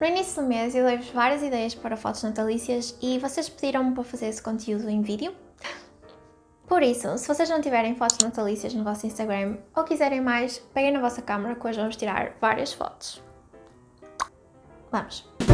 No início do mês eu dei-vos várias ideias para fotos natalícias e vocês pediram-me para fazer esse conteúdo em vídeo. Por isso, se vocês não tiverem fotos natalícias no vosso Instagram ou quiserem mais, peguem na vossa câmera que hoje vamos tirar várias fotos. Vamos!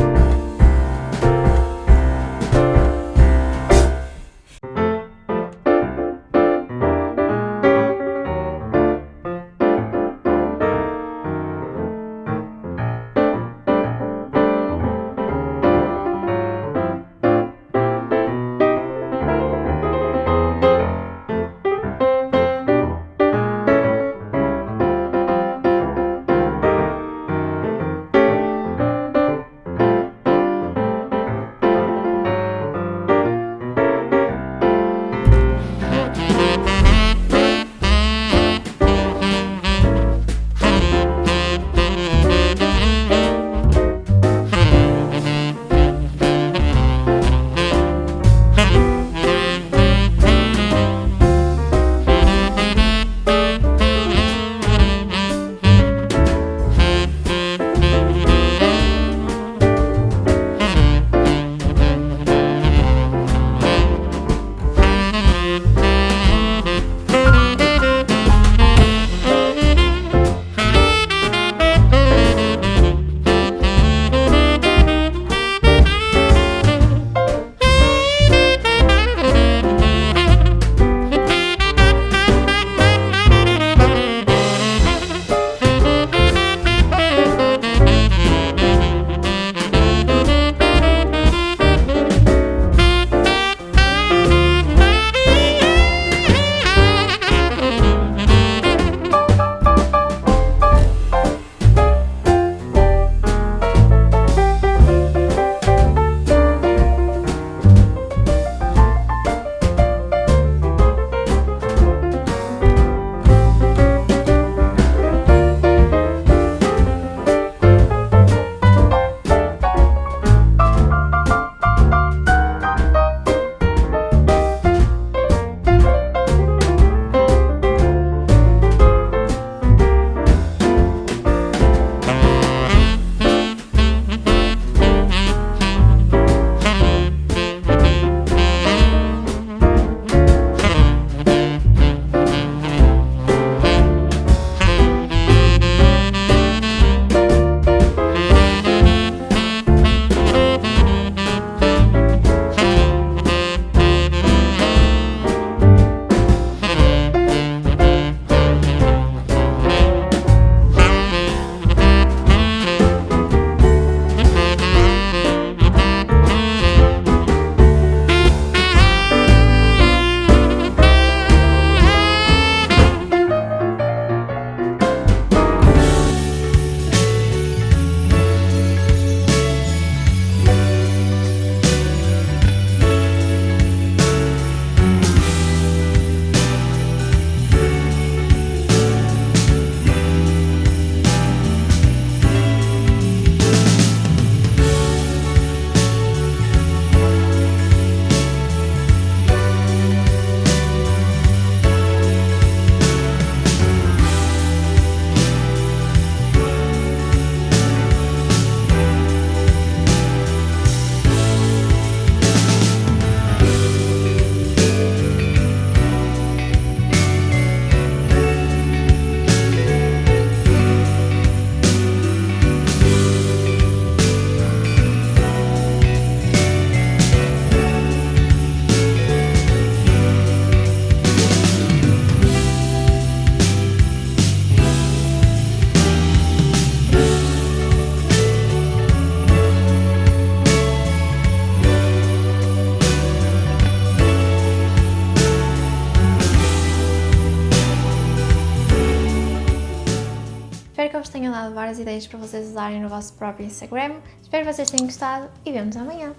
Dado várias ideias para vocês usarem no vosso próprio Instagram. Espero que vocês tenham gostado e vemos amanhã.